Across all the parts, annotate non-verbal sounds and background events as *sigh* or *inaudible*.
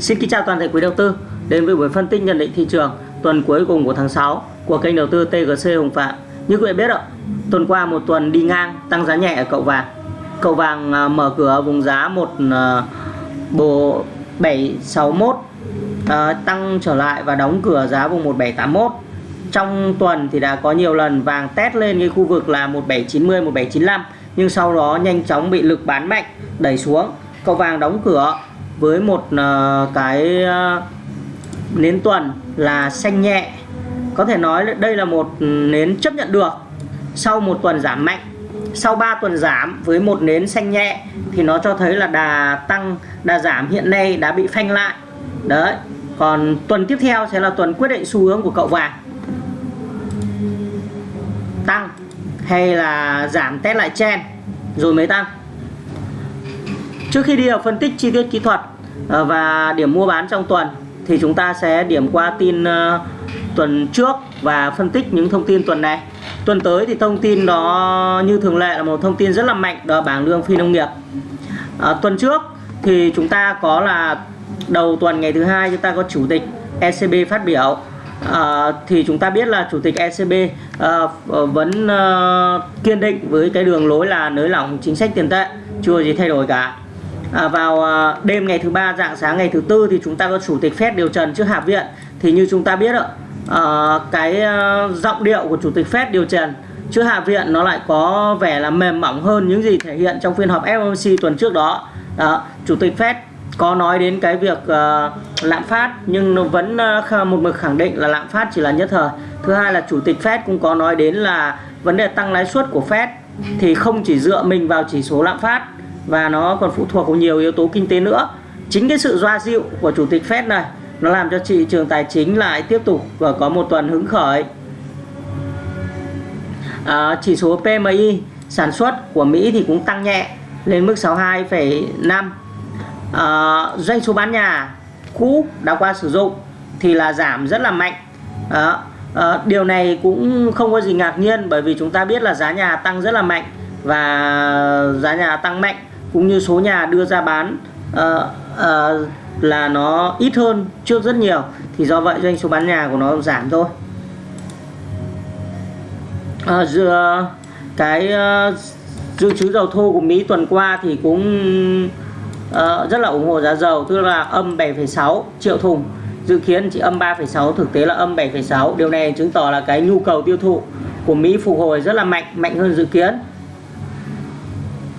Xin kính chào toàn thể quý đầu tư đến với buổi phân tích nhận định thị trường tuần cuối cùng của tháng 6 của kênh đầu tư TGC Hồng Phạm. Như quý vị biết ạ, tuần qua một tuần đi ngang tăng giá nhẹ ở cậu vàng. Cậu vàng à, mở cửa ở vùng giá một à, bộ 761 à, tăng trở lại và đóng cửa giá vùng 1781. Trong tuần thì đã có nhiều lần vàng test lên cái khu vực là 1790 1795 nhưng sau đó nhanh chóng bị lực bán mạnh đẩy xuống. Cậu vàng đóng cửa với một uh, cái uh, nến tuần là xanh nhẹ. Có thể nói đây là một nến chấp nhận được. Sau một tuần giảm mạnh sau 3 tuần giảm với một nến xanh nhẹ thì nó cho thấy là đà tăng đà giảm hiện nay đã bị phanh lại. Đấy còn tuần tiếp theo sẽ là tuần quyết định xu hướng của cậu vàng. Tăng hay là giảm test lại chen rồi mới tăng. Trước khi đi vào phân tích chi tiết kỹ thuật ờ, và điểm mua bán trong tuần thì chúng ta sẽ điểm qua tin ờ, tuần trước và phân tích những thông tin tuần này. Tuần tới thì thông tin đó như thường lệ là một thông tin rất là mạnh đó là bảng lương phi nông nghiệp. À, tuần trước thì chúng ta có là đầu tuần ngày thứ hai chúng ta có chủ tịch ECB phát biểu à, thì chúng ta biết là chủ tịch ECB à, vẫn à, kiên định với cái đường lối là nới lỏng chính sách tiền tệ chưa gì thay đổi cả à, vào à, đêm ngày thứ ba dạng sáng ngày thứ tư thì chúng ta có chủ tịch Fed điều trần trước Hạ viện. Thì như chúng ta biết ạ à, cái à, giọng điệu của chủ tịch Fed điều trần trước Hạ viện nó lại có vẻ là mềm mỏng hơn những gì thể hiện trong phiên họp FOMC tuần trước đó, đó chủ tịch Fed có nói đến cái việc uh, lạm phát nhưng nó vẫn uh, một mực khẳng định là lạm phát chỉ là nhất thời. Thứ hai là chủ tịch Fed cũng có nói đến là vấn đề tăng lãi suất của Fed thì không chỉ dựa mình vào chỉ số lạm phát và nó còn phụ thuộc vào nhiều yếu tố kinh tế nữa. Chính cái sự doa dịu của chủ tịch Fed này nó làm cho thị trường tài chính lại tiếp tục và có một tuần hứng khởi. À, chỉ số PMI sản xuất của Mỹ thì cũng tăng nhẹ lên mức 62,5 à, doanh số bán nhà cũ đã qua sử dụng thì là giảm rất là mạnh. À, à, điều này cũng không có gì ngạc nhiên bởi vì chúng ta biết là giá nhà tăng rất là mạnh và giá nhà tăng mạnh cũng như số nhà đưa ra bán uh, uh, là nó ít hơn trước rất nhiều thì do vậy doanh số bán nhà của nó giảm thôi. Ờ, à, dựa cái uh, dự trữ dầu thô của Mỹ tuần qua thì cũng uh, rất là ủng hộ giá dầu tức là âm 7,6 triệu thùng. Dự kiến chỉ âm 3,6 thực tế là âm 7,6 điều này chứng tỏ là cái nhu cầu tiêu thụ của Mỹ phục hồi rất là mạnh mạnh hơn dự kiến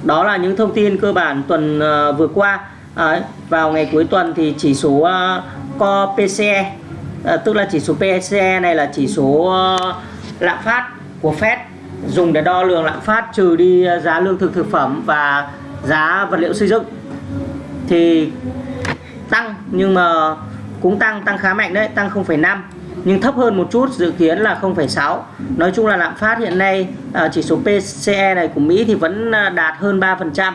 đó là những thông tin cơ bản tuần uh, vừa qua. À, vào ngày cuối tuần thì chỉ số ờ, uh, Core PCE ờ, à, tức là chỉ số PCE này là chỉ số uh, lạm phát của Fed dùng để đo lường lạm phát trừ đi giá lương thực thực phẩm và giá vật liệu xây dựng. Thì tăng nhưng mà cũng tăng tăng khá mạnh đấy tăng 0,5 nhưng thấp hơn một chút dự kiến là 0,6 nói chung là lạm phát hiện nay à, chỉ số PCE này của Mỹ thì vẫn à, đạt hơn 3%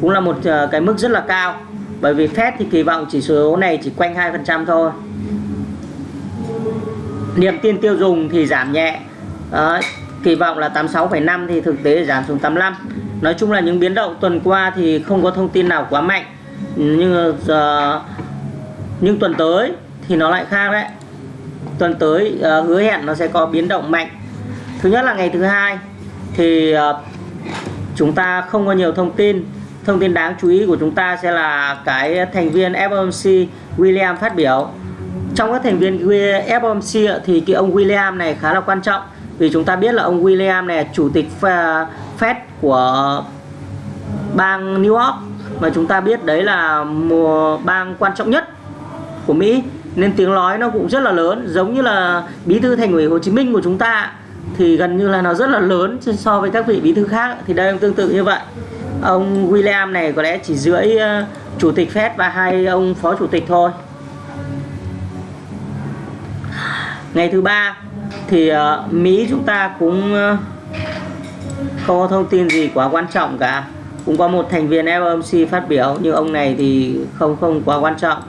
cũng là một à, cái mức rất là cao. Bởi vì Fed thì kỳ vọng chỉ số này chỉ quanh 2% thôi. Niềm tin tiêu dùng thì giảm nhẹ. Đó, kỳ vọng là 86,5 thì thực tế giảm xuống 85 nói chung là những biến động tuần qua thì không có thông tin nào quá mạnh. Nhưng uh, nhưng tuần tới thì nó lại khác đấy tuần tới uh, hứa hẹn nó sẽ có biến động mạnh. Thứ nhất là ngày thứ hai thì uh, chúng ta không có nhiều thông tin. Thông tin đáng chú ý của chúng ta sẽ là cái thành viên FOMC William phát biểu. Trong các thành viên FOMC thì cái ông William này khá là quan trọng vì chúng ta biết là ông William này chủ tịch à, Fed của bang New York. Mà chúng ta biết đấy là một bang quan trọng nhất của Mỹ nên tiếng nói nó cũng rất là lớn. Giống như là bí thư thành ủy Hồ Chí Minh của chúng ta thì gần như là nó rất là lớn so với các vị bí thư khác. Thì đây cũng tương tự như vậy. Ông William này có lẽ chỉ dưới ờ, chủ tịch Fed và hai ông phó chủ tịch thôi. Ngày thứ ba thì ờ, Mỹ chúng ta cũng không có thông tin gì quá quan trọng cả. Cũng có một thành viên FOMC phát biểu, nhưng ông này thì không không quá quan trọng.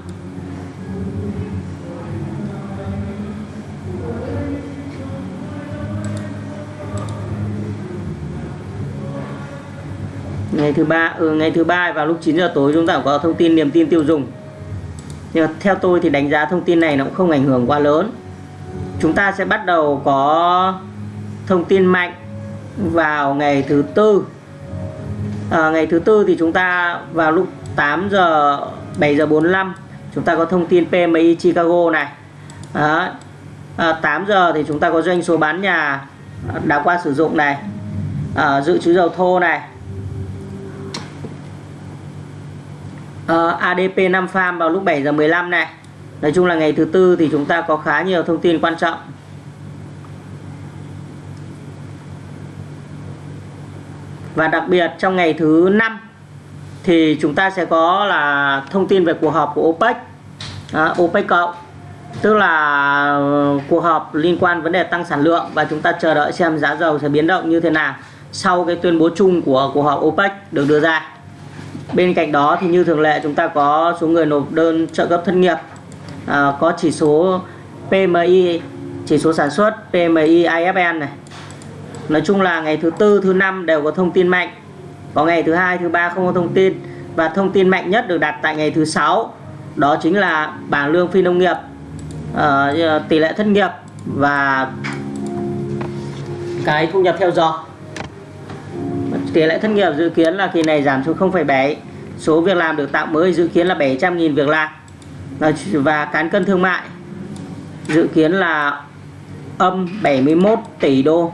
Ngày thứ ba ừ, ngày thứ ba vào lúc 9 giờ tối chúng ta có thông tin niềm tin tiêu dùng. Nhưng theo tôi thì đánh giá thông tin này nó cũng không ảnh hưởng quá lớn. Chúng ta sẽ bắt đầu có thông tin mạnh vào ngày thứ tư. À, ngày thứ tư thì chúng ta vào lúc 8 giờ 7 giờ 45 chúng ta có thông tin PMI Chicago này. À, À, 8 giờ thì chúng ta có doanh số bán nhà đã qua sử dụng này. À, dự trữ dầu thô này. Ờ, uh, ADP 5 farm vào lúc 7 giờ 15 này. Nói chung là ngày thứ tư thì chúng ta có khá nhiều thông tin quan trọng. Và đặc biệt trong ngày thứ năm thì chúng ta sẽ có là thông tin về cuộc họp của OPEC. À, OPEC cộng tức là ờ, cuộc họp liên quan vấn đề tăng sản lượng và chúng ta chờ đợi xem giá dầu sẽ biến động như thế nào sau cái tuyên bố chung của cuộc họp OPEC được đưa ra bên cạnh đó thì như thường lệ chúng ta có số người nộp đơn trợ cấp thất nghiệp. À, có chỉ số PMI chỉ số sản xuất PMI IFN này. Nói chung là ngày thứ tư thứ năm đều có thông tin mạnh. Có ngày thứ hai thứ ba không có thông tin. Và thông tin mạnh nhất được đặt tại ngày thứ sáu đó chính là bảng lương phi nông nghiệp. Uh, tỷ lệ thất nghiệp và cái thu nhập theo giờ tỷ lệ thất nghiệp dự kiến là kỳ này giảm xuống 0,7 số việc làm được tạo mới dự kiến là 700.000 việc làm. Và cán cân thương mại dự kiến là âm 71 tỷ đô.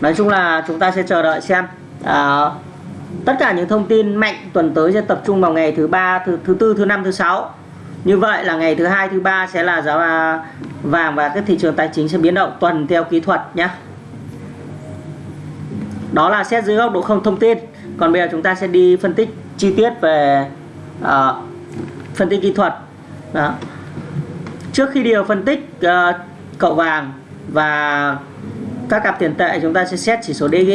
Nói chung là chúng ta sẽ chờ đợi xem. À, tất cả những thông tin mạnh tuần tới sẽ tập trung vào ngày thứ ba thứ thứ tư thứ năm thứ sáu. Như vậy là ngày thứ hai thứ ba sẽ là giá vàng và các thị trường tài chính sẽ biến động tuần theo kỹ thuật nhé đó là xét dưới góc độ không thông tin. Còn bây giờ chúng ta sẽ đi phân tích chi tiết về uh, phân tích kỹ thuật. Đó. trước khi đi vào phân tích uh, cậu vàng và các cặp tiền tệ chúng ta sẽ xét chỉ số DG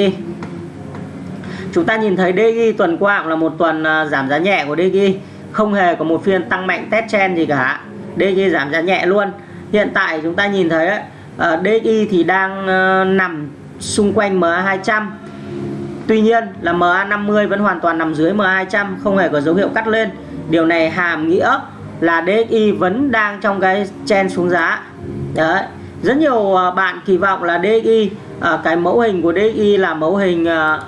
chúng ta nhìn thấy DG tuần qua cũng là một tuần uh, giảm giá nhẹ của DG không hề có một phiên tăng mạnh test trend gì cả. DG giảm giá nhẹ luôn. Hiện tại chúng ta nhìn thấy uh, DG thì đang uh, nằm xung quanh MA 200 Tuy nhiên là MA50 vẫn hoàn toàn nằm dưới MA200 không hề có dấu hiệu cắt lên. Điều này hàm nghĩa là DXY vẫn đang trong cái chen xuống giá. Đấy. Rất nhiều ờ, bạn kỳ vọng là DXY à, ờ, cái mẫu hình của DXY là mẫu hình à,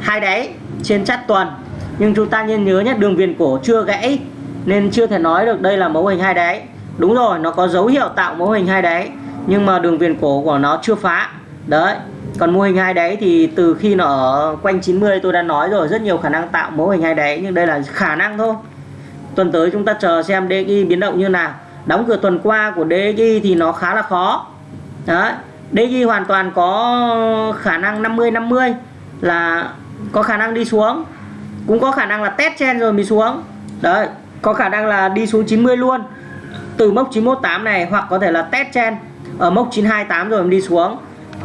hai đáy trên chắt tuần. Nhưng chúng ta nên nhớ nhé đường viền cổ chưa gãy nên chưa thể nói được đây là mẫu hình hai đáy. Đúng rồi nó có dấu hiệu tạo mẫu hình hai đáy nhưng mà đường viền cổ của nó chưa phá. Đấy còn mô hình hai đáy thì từ khi nó ở quanh 90 tôi đã nói rồi, rất nhiều khả năng tạo mô hình hai đáy, nhưng đây là khả năng thôi. Tuần tới chúng ta chờ xem DXY biến động như nào. Đóng cửa tuần qua của DXY thì nó khá là khó. Đấy DXY hoàn toàn có khả năng 50 50 là có khả năng đi xuống. Cũng có khả năng là test chen rồi mới xuống. Đấy, có khả năng là đi xuống 90 luôn. Từ mốc 918 này, hoặc có thể là test chen ở mốc 928 rồi mới đi xuống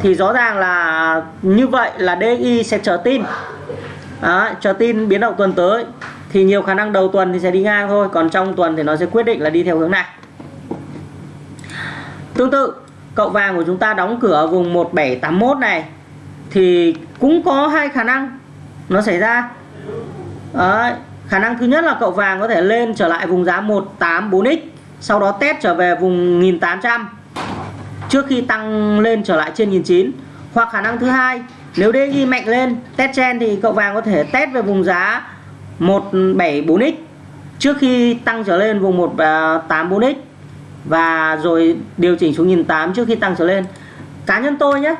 thì rõ ràng là như vậy là DXY sẽ chờ tin. Đó, chờ tin biến động tuần tới. Thì nhiều khả năng đầu tuần thì sẽ đi ngang thôi còn trong tuần thì nó sẽ quyết định là đi theo hướng này tương tự cậu vàng của chúng ta đóng cửa ở vùng 1781 này thì cũng có hai khả năng nó xảy ra. Đấy, khả năng thứ nhất là cậu vàng có thể lên trở lại vùng giá 184x sau đó test trở về vùng 1800 trước khi tăng lên trở lại trên 1009 hoặc khả năng thứ hai nếu DXY mạnh lên test trên thì cậu vàng có thể test về vùng giá 174x trước khi tăng trở lên vùng 184x và rồi điều chỉnh xuống 1008 trước khi tăng trở lên. Cá nhân tôi nhé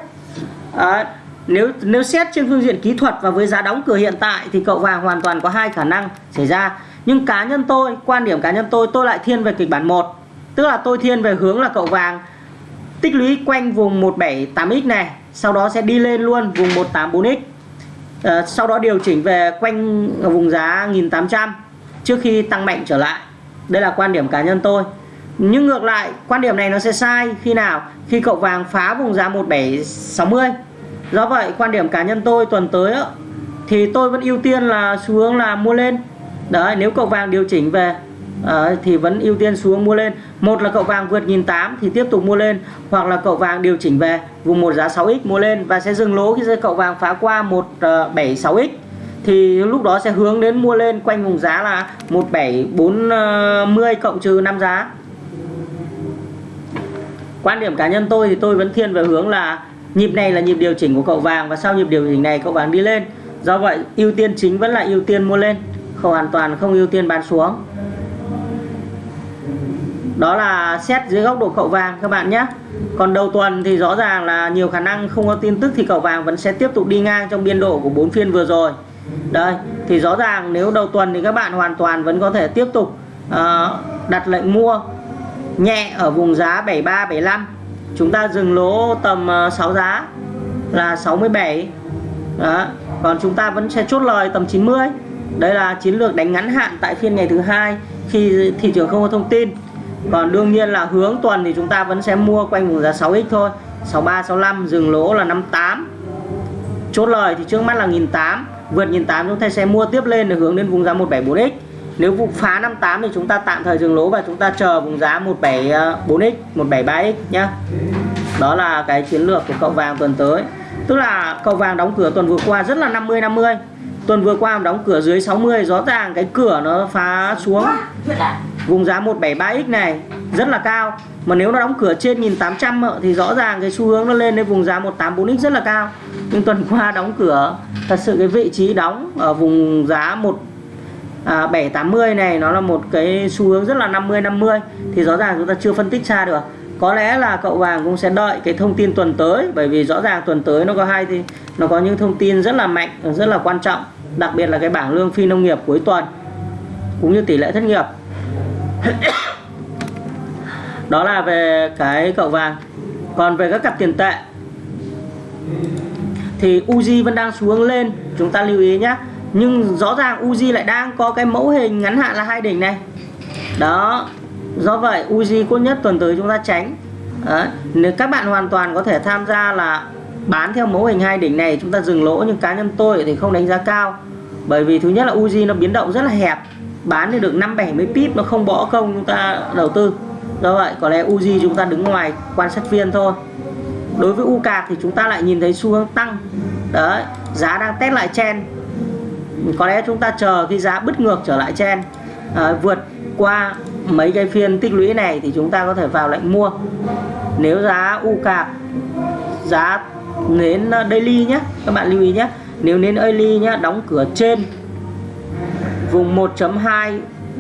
à, nếu nếu xét trên phương diện kỹ thuật và với giá đóng cửa hiện tại thì cậu vàng hoàn toàn có hai khả năng xảy ra. Nhưng cá nhân tôi quan điểm cá nhân tôi tôi lại thiên về kịch bản 1 tức là tôi thiên về hướng là cậu vàng tích lũy quanh vùng 178x này sau đó sẽ đi lên luôn vùng 184x à, ờ, sau đó điều chỉnh về quanh vùng giá 1800 trước khi tăng mạnh trở lại. Đây là quan điểm cá nhân tôi. Nhưng ngược lại quan điểm này nó sẽ sai khi nào? Khi cậu vàng phá vùng giá 1760 do vậy quan điểm cá nhân tôi tuần tới đó, thì tôi vẫn ưu tiên là xu hướng là mua lên. Đấy nếu cậu vàng điều chỉnh về à, thì vẫn ưu tiên xuống mua lên. Một là cậu vàng vượt nghìn tám thì tiếp tục mua lên hoặc là cậu vàng điều chỉnh về vùng một giá 6x mua lên và sẽ dừng lỗ khi cậu vàng phá qua 176x ờ, thì lúc đó sẽ hướng đến mua lên quanh vùng giá là 1740 ờ, cộng trừ 5 giá. Quan điểm cá nhân tôi thì tôi vẫn thiên về hướng là nhịp này là nhịp điều chỉnh của cậu vàng và sau nhịp điều chỉnh này cậu vàng đi lên. Do vậy ưu tiên chính vẫn là ưu tiên mua lên không hoàn toàn không ưu tiên bán xuống đó là xét dưới góc độ cậu vàng các bạn nhé. Còn đầu tuần thì rõ ràng là nhiều khả năng không có tin tức thì cậu vàng vẫn sẽ tiếp tục đi ngang trong biên độ của bốn phiên vừa rồi. Đây thì rõ ràng nếu đầu tuần thì các bạn hoàn toàn vẫn có thể tiếp tục uh, đặt lệnh mua nhẹ ở vùng giá 73 75 chúng ta dừng lỗ tầm ờ, 6 giá là 67 đó. còn chúng ta vẫn sẽ chốt lời tầm 90 đây là chiến lược đánh ngắn hạn tại phiên ngày thứ hai khi thị trường không có thông tin còn đương nhiên là hướng tuần thì chúng ta vẫn sẽ mua quanh vùng giá 6x thôi. 63 65 dừng lỗ là 58 chốt lời thì trước mắt là 1008 vượt 1008 chúng ta sẽ mua tiếp lên để hướng đến vùng giá 174x nếu vụ phá 58 thì chúng ta tạm thời dừng lỗ và chúng ta chờ vùng giá 174x ờ, 173x nhá. Đó là cái chiến lược của cậu vàng tuần tới. Tức là cậu vàng đóng cửa tuần vừa qua rất là 50 50 tuần vừa qua đóng cửa dưới 60 rõ ràng cái cửa nó phá xuống vùng giá 173x này rất là cao. Mà nếu nó đóng cửa trên 1800 thì rõ ràng cái xu hướng nó lên đến vùng giá 184x rất là cao. Nhưng tuần qua đóng cửa thật sự cái vị trí đóng ở vùng giá 1 à, 780 này nó là một cái xu hướng rất là 50 50 thì rõ ràng chúng ta chưa phân tích xa được. Có lẽ là cậu vàng cũng sẽ đợi cái thông tin tuần tới bởi vì rõ ràng tuần tới nó có hai thì nó có những thông tin rất là mạnh rất là quan trọng. Đặc biệt là cái bảng lương phi nông nghiệp cuối tuần cũng như tỷ lệ thất nghiệp. *coughs* đó là về cái cậu vàng. Còn về các cặp tiền tệ, thì Uzi vẫn đang xuống lên. Chúng ta lưu ý nhé nhưng rõ ràng Uzi lại đang có cái mẫu hình ngắn hạn là hai đỉnh này. Đó. Do vậy, Uzi tốt nhất tuần tới chúng ta tránh. Đấy. nếu các bạn hoàn toàn có thể tham gia là bán theo mẫu hình hai đỉnh này, chúng ta dừng lỗ. Nhưng cá nhân tôi thì không đánh giá cao. Bởi vì thứ nhất là Uzi nó biến động rất là hẹp bán thì được 5 70 pip nó không bỏ công chúng ta đầu tư. Do vậy có lẽ Uzi chúng ta đứng ngoài quan sát viên thôi. Đối với UCAC thì chúng ta lại nhìn thấy xu hướng tăng. Đấy giá đang test lại chen có lẽ chúng ta chờ khi giá bứt ngược trở lại chen à, vượt qua mấy cái phiên tích lũy này thì chúng ta có thể vào lệnh mua. Nếu giá UCAC giá nến uh, daily nhé các bạn lưu ý nhé nếu nến daily nhé đóng cửa trên vùng 1.2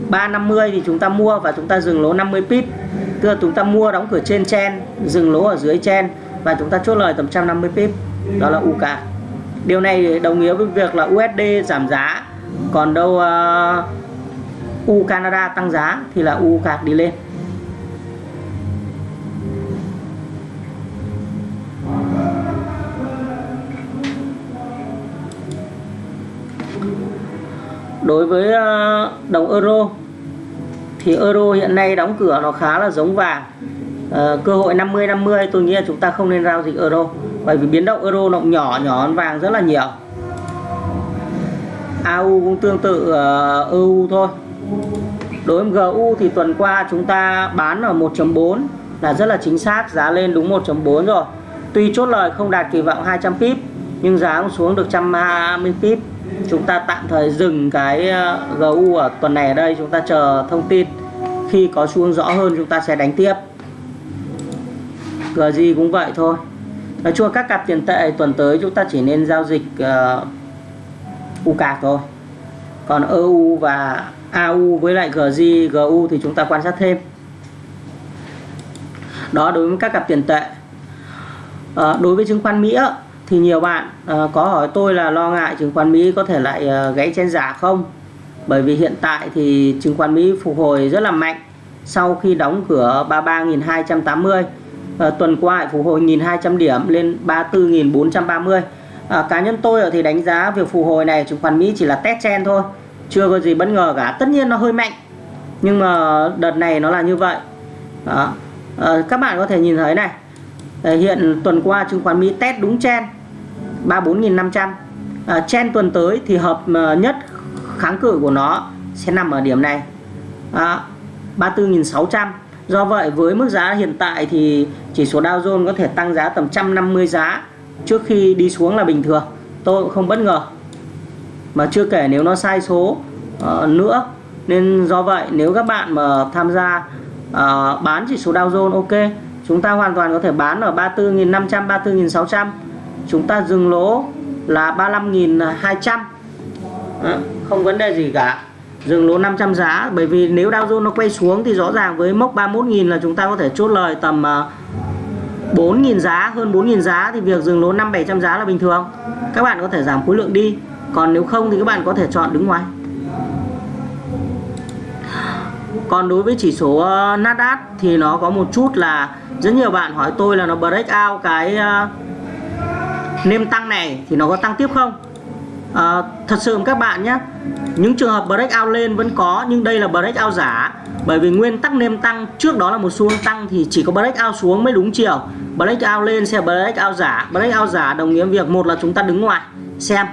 350 thì chúng ta mua và chúng ta dừng lỗ 50 pip. Tức là chúng ta mua đóng cửa trên chen dừng lỗ ở dưới chen và chúng ta chốt lời tầm 150 pip. Đó là UK điều này đồng nghĩa với việc là USD giảm giá còn đâu uh, U Canada tăng giá thì là U cạc đi lên. Đối với ờ, đồng euro thì euro hiện nay đóng cửa nó khá là giống vàng. Uh, cơ hội 50 50 tôi nghĩ là chúng ta không nên giao dịch euro bởi vì biến động euro nó nhỏ nhỏ hơn vàng rất là nhiều. AU cũng tương tự ờ, uh, EU thôi. Đối với GU thì tuần qua chúng ta bán ở 1.4 là rất là chính xác giá lên đúng 1.4 rồi. Tuy chốt lời không đạt kỳ vọng 200 pip nhưng giá cũng xuống được 120 pip chúng ta tạm thời dừng cái ờ, GU ở tuần này ở đây chúng ta chờ thông tin. Khi có xu hướng rõ hơn chúng ta sẽ đánh tiếp. GG cũng vậy thôi. Nói chung các cặp tiền tệ tuần tới chúng ta chỉ nên giao dịch ờ, uh, cạc thôi. Còn EU và AU với lại GG GU thì chúng ta quan sát thêm. Đó đối với các cặp tiền tệ. À, đối với chứng khoán Mỹ thì nhiều bạn uh, có hỏi tôi là lo ngại chứng khoán Mỹ có thể lại uh, gãy trên giả không? Bởi vì hiện tại thì chứng khoán Mỹ phục hồi rất là mạnh sau khi đóng cửa 33.280 uh, ờ, tuần qua phục hồi 1.200 điểm lên 34.430 à, cá nhân tôi thì đánh giá việc phục hồi này chứng khoán Mỹ chỉ là test chen thôi chưa có gì bất ngờ cả. Tất nhiên nó hơi mạnh nhưng mà đợt này nó là như vậy. Đó. À, các bạn có thể nhìn thấy này. Hiện tuần qua chứng khoán Mỹ test đúng chen 34.500 à, chen tuần tới thì hợp à, nhất kháng cự của nó sẽ nằm ở điểm này. À, 34.600 do vậy với mức giá hiện tại thì chỉ số Dow Jones có thể tăng giá tầm 150 giá trước khi đi xuống là bình thường. Tôi cũng không bất ngờ. Mà chưa kể nếu nó sai số uh, nữa. Nên do vậy nếu các bạn mà tham gia uh, bán chỉ số Dow Jones ok. Chúng ta hoàn toàn có thể bán ở 34.500 34.600 chúng ta dừng lỗ là 35.200 không vấn đề gì cả. Dừng lỗ 500 giá, bởi vì nếu Dow Jones nó quay xuống thì rõ ràng với mốc 31.000 là chúng ta có thể chốt lời tầm à, 4.000 giá, hơn 4.000 giá thì việc dừng lỗ 5 700 giá là bình thường. Các bạn có thể giảm khối lượng đi. Còn nếu không thì các bạn có thể chọn đứng ngoài. Còn đối với chỉ số ờ, Nasdaq thì nó có một chút là rất nhiều bạn hỏi tôi là nó break out cái ờ, nêm tăng này thì nó có tăng tiếp không? À, thật sự các bạn nhé những trường hợp break out lên vẫn có nhưng đây là break out giả. Bởi vì nguyên tắc nêm tăng trước đó là một xu hướng tăng thì chỉ có break out xuống mới đúng chiều. Break out lên sẽ break out giả. Break out giả đồng nghĩa việc một là chúng ta đứng ngoài. Xem.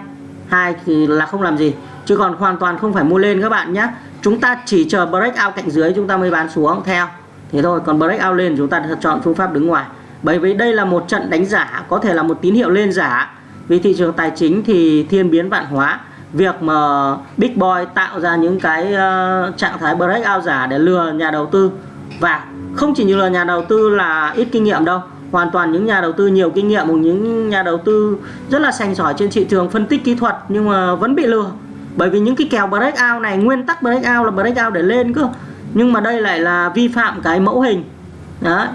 Hai thì là không làm gì. Chứ còn hoàn toàn không phải mua lên các bạn nhé. Chúng ta chỉ chờ break out cạnh dưới chúng ta mới bán xuống. Theo. Thế thôi. Còn break out lên chúng ta chọn phương pháp đứng ngoài bởi vì đây là một trận đánh giả có thể là một tín hiệu lên giả. Vì thị trường tài chính thì thiên biến vạn hóa. Việc mà big boy tạo ra những cái uh, trạng thái breakout giả để lừa nhà đầu tư. Và không chỉ như là nhà đầu tư là ít kinh nghiệm đâu hoàn toàn những nhà đầu tư nhiều kinh nghiệm hoặc những nhà đầu tư rất là sành sỏi trên thị trường phân tích kỹ thuật nhưng mà vẫn bị lừa. Bởi vì những cái kèo breakout này nguyên tắc breakout là breakout để lên cơ. Nhưng mà đây lại là vi phạm cái mẫu hình. Đấy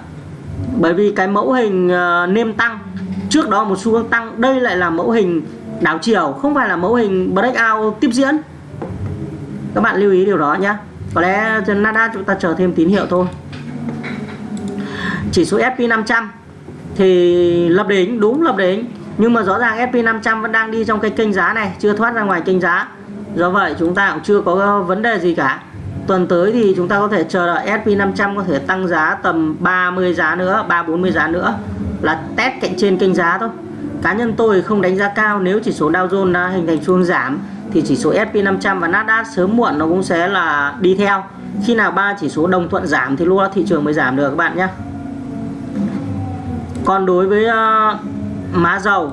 bởi vì cái mẫu hình uh, nêm tăng trước đó một xu hướng tăng đây lại là mẫu hình đảo chiều không phải là mẫu hình breakout tiếp diễn. Các bạn lưu ý điều đó nhé có lẽ trên Nasdaq chúng ta chờ thêm tín hiệu thôi. Chỉ số SP 500 thì lập đỉnh đúng lập đỉnh. Nhưng mà rõ ràng SP 500 vẫn đang đi trong cái kênh giá này chưa thoát ra ngoài kênh giá. Do vậy chúng ta cũng chưa có vấn đề gì cả tuần tới thì chúng ta có thể chờ đợi SP 500 có thể tăng giá tầm 30 giá nữa 3 40 giá nữa. Là test cạnh trên kênh giá thôi. Cá nhân tôi không đánh giá cao nếu chỉ số Dow Jones đã hình thành xu giảm thì chỉ số S&P 500 và Nasdaq sớm muộn nó cũng sẽ là đi theo. Khi nào ba chỉ số đồng thuận giảm thì lúc đó thị trường mới giảm được các bạn nhé. Còn đối với uh, má dầu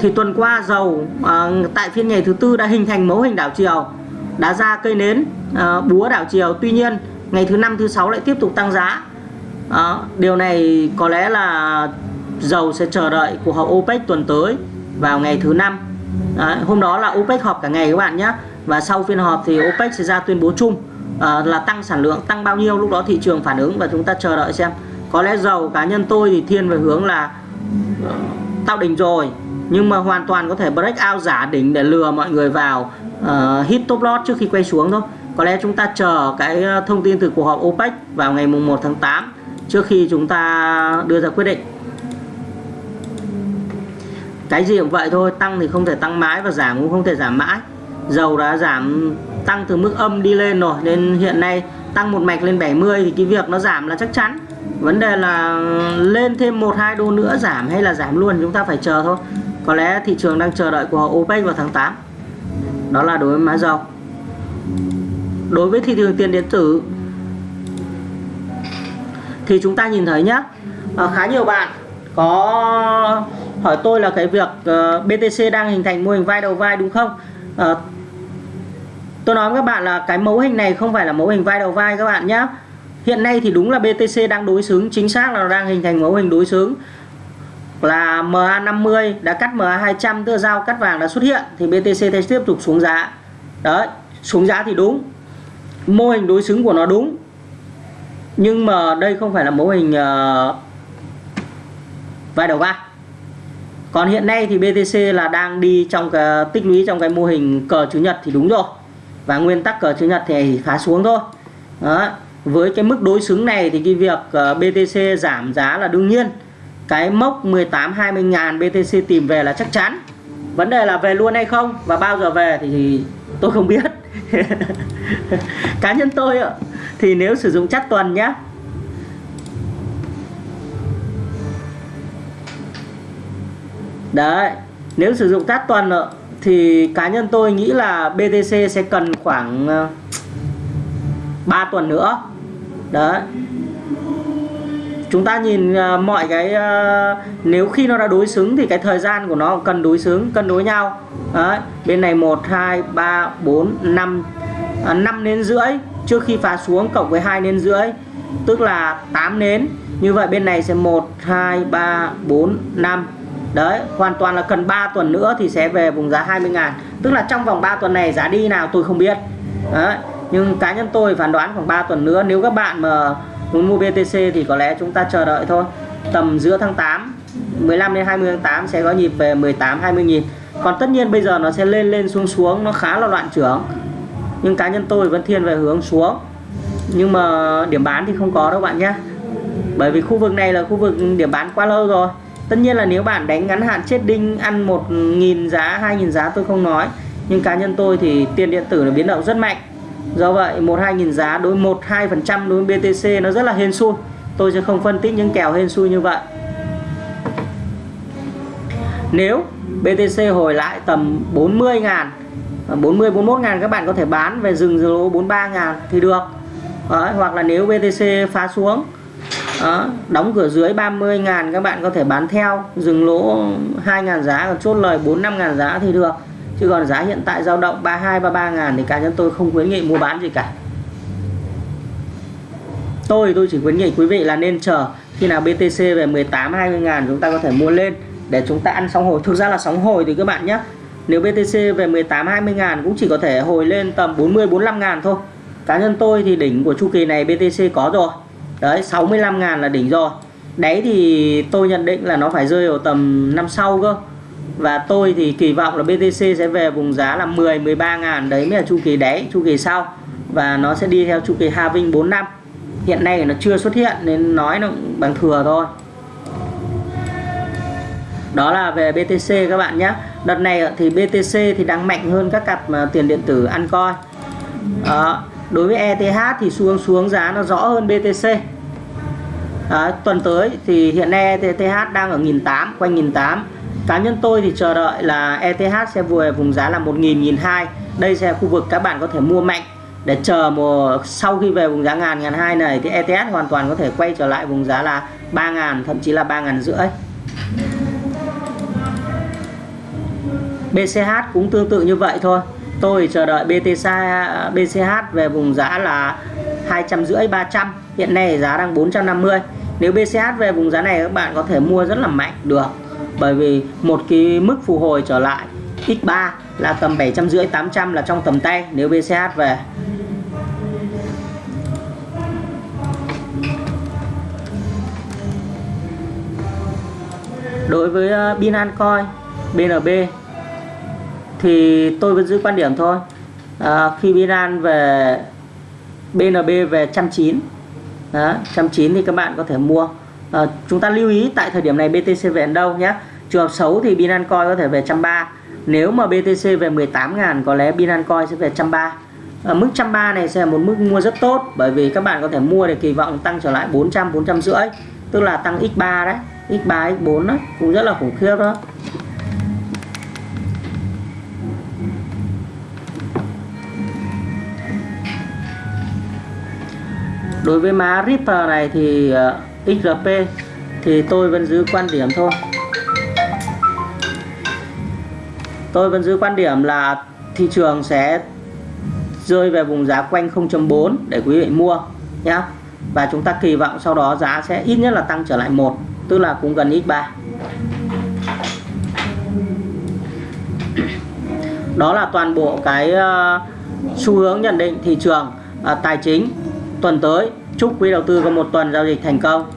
thì tuần qua dầu uh, tại phiên ngày thứ tư đã hình thành mẫu hình đảo chiều đã ra cây nến à, búa đảo chiều. Tuy nhiên ngày thứ năm thứ sáu lại tiếp tục tăng giá. À, điều này có lẽ là dầu sẽ chờ đợi cuộc họp OPEC tuần tới vào ngày thứ năm. À, hôm đó là OPEC họp cả ngày các bạn nhé. Và sau phiên họp thì OPEC sẽ ra tuyên bố chung à, là tăng sản lượng tăng bao nhiêu lúc đó thị trường phản ứng và chúng ta chờ đợi xem. Có lẽ dầu cá nhân tôi thì thiên về hướng là tạo đỉnh rồi nhưng mà hoàn toàn có thể break out giả đỉnh để lừa mọi người vào uh, hit top lot trước khi quay xuống thôi. Có lẽ chúng ta chờ cái ờ, thông tin từ cuộc họp OPEC vào ngày mùng 1 tháng 8 trước khi chúng ta đưa ra quyết định. Cái gì cũng vậy thôi tăng thì không thể tăng mãi và giảm cũng không thể giảm mãi. Dầu đã giảm tăng từ mức âm đi lên rồi nên hiện nay tăng một mạch lên 70 thì cái việc nó giảm là chắc chắn. Vấn đề là lên thêm một hai đô nữa giảm hay là giảm luôn chúng ta phải chờ thôi. Có lẽ thị trường đang chờ đợi của OPEC vào tháng 8 đó là đối với mã dầu đối với thị trường tiền điện tử thì chúng ta nhìn thấy nhé à, khá nhiều bạn có hỏi tôi là cái việc ờ, uh, BTC đang hình thành mô hình vai đầu vai đúng không? Ờ, tôi nói với các bạn là cái mẫu hình này không phải là mẫu hình vai đầu vai các bạn nhé hiện nay thì đúng là BTC đang đối xứng chính xác là nó đang hình thành mẫu hình đối xứng là MA50 đã cắt MA200 tức là giao cắt vàng đã xuất hiện thì BTC tiếp tục xuống giá. Đấy xuống giá thì đúng. Mô hình đối xứng của nó đúng. Nhưng mà đây không phải là mô hình uh, vai đầu ba. còn hiện nay thì BTC là đang đi trong cái tích lũy trong cái mô hình cờ chữ nhật thì đúng rồi. Và nguyên tắc cờ chữ nhật thì phá xuống thôi. Đó với cái mức đối xứng này thì cái việc ờ, uh, BTC giảm giá là đương nhiên cái mốc 18 20 ngàn BTC tìm về là chắc chắn. Vấn đề là về luôn hay không và bao giờ về thì tôi không biết. *laughs* Cá nhân tôi ạ, thì nếu sử dụng chắc tuần nhé đấy, nếu sử dụng tát tuần ạ, thì cá nhân tôi nghĩ là BTC sẽ cần khoảng ờ, 3 tuần nữa. Đấy chúng ta nhìn uh, mọi cái uh, nếu khi nó đã đối xứng thì cái thời gian của nó cần đối xứng cân đối nhau. Đấy, bên này 1 2 3 4 5 à, 5 nến rưỡi trước khi phá xuống cộng với 2 nến rưỡi tức là 8 nến. Như vậy bên này sẽ 1 2 3 4 5 đấy hoàn toàn là cần 3 tuần nữa thì sẽ về vùng giá 20 ngàn. Tức là trong vòng 3 tuần này giá đi nào tôi không biết. Đấy nhưng cá nhân tôi phán đoán khoảng 3 tuần nữa. Nếu các bạn mà muốn mua BTC thì có lẽ chúng ta chờ đợi thôi. Tầm giữa tháng 8 15 đến 20 tháng 8 sẽ có nhịp về 18 20 nghìn còn tất nhiên bây giờ nó sẽ lên lên xuống xuống, nó khá là loạn trưởng. Nhưng cá nhân tôi vẫn thiên về hướng xuống. Nhưng mà điểm bán thì không có đâu bạn nhé. Bởi vì khu vực này là khu vực điểm bán quá lâu rồi. Tất nhiên là nếu bạn đánh ngắn hạn chết đinh, ăn một nghìn giá, hai nghìn giá tôi không nói. Nhưng cá nhân tôi thì tiền điện tử là biến động rất mạnh do vậy một hai nghìn giá đối một hai phần trăm đối với BTC nó rất là hên xui. Tôi sẽ không phân tích những kèo hên xui như vậy. Nếu BTC hồi lại tầm 40 ngàn 40 41 ngàn các bạn có thể bán về dừng lỗ 43 ngàn thì được. Đấy, hoặc là nếu BTC phá xuống đó, đóng cửa dưới 30 ngàn các bạn có thể bán theo dừng lỗ 2 ngàn giá chốt lời 4 5 ngàn giá thì được chứ còn giá hiện tại dao động 32 33 ngàn thì cá nhân tôi không khuyến nghị mua bán gì cả. Tôi tôi chỉ khuyến nghị quý vị là nên chờ khi nào BTC về 18 20 ngàn chúng ta có thể mua lên để chúng ta ăn sóng hồi. Thực ra là sóng hồi thì các bạn nhé, nếu BTC về 18 20 ngàn cũng chỉ có thể hồi lên tầm 40 45 ngàn thôi. Cá nhân tôi thì đỉnh của chu kỳ này BTC có rồi. Đấy 65 ngàn là đỉnh rồi. Đấy thì tôi nhận định là nó phải rơi vào tầm năm sau cơ và tôi thì kỳ vọng là BTC sẽ về vùng giá là 10 13 ngàn đấy mới là chu kỳ đáy, chu kỳ sau. Và nó sẽ đi theo chu kỳ halving 4 năm. Hiện nay nó chưa xuất hiện nên nói nó bằng thừa thôi. Đó là về BTC các bạn nhé. Đợt này thì BTC thì đang mạnh hơn các cặp à, tiền điện tử ăn coi đó. đối với ETH thì xuống xuống giá nó rõ hơn BTC đó. tuần tới thì hiện nay ETH đang ở 1.800 quanh 1.800 cá nhân tôi thì chờ đợi là ETH sẽ vừa vùng giá là 1.000 1.200 đây sẽ là khu vực các bạn có thể mua mạnh để chờ mùa sau khi về vùng giá ngàn ngàn hai này thì ETH hoàn toàn có thể quay trở lại vùng giá là 3.000 thậm chí là 3 ngàn rưỡi. BCH cũng tương tự như vậy thôi. Tôi chờ đợi BTC BCH về vùng giá là 250 300 hiện nay giá đang 450 nếu BCH về vùng giá này các bạn có thể mua rất là mạnh, được bởi vì một cái mức phục hồi trở lại X3 là tầm 750 800 là trong tầm tay nếu BCH về. Đối với ờ, Binancoin BNB thì tôi vẫn giữ quan điểm thôi. À, khi Binance về BNB về 190 đó, 190 thì các bạn có thể mua à, chúng ta lưu ý tại thời điểm này BTC về đâu nhé trường hợp xấu thì Binance Coin có thể về 130 nếu mà BTC về 18.000 có lẽ Binance Coin sẽ về 130 ở ờ, mức 130 này sẽ là một mức mua rất tốt bởi vì các bạn có thể mua để kỳ vọng tăng trở lại 400 400 rưỡi tức là tăng x3 đấy. X3 x4 đó cũng rất là khủng khiếp đó. Đối với má Ripple này thì ờ, XRP thì tôi vẫn giữ quan điểm thôi. Tôi vẫn giữ quan điểm là thị trường sẽ rơi về vùng giá quanh 0.4 để quý vị mua nhé và chúng ta kỳ vọng sau đó giá sẽ ít nhất là tăng trở lại một tức là cũng gần x3 đó là toàn bộ cái uh, xu hướng nhận định thị trường uh, tài chính tuần tới. Chúc quý đầu tư có một tuần giao dịch thành công.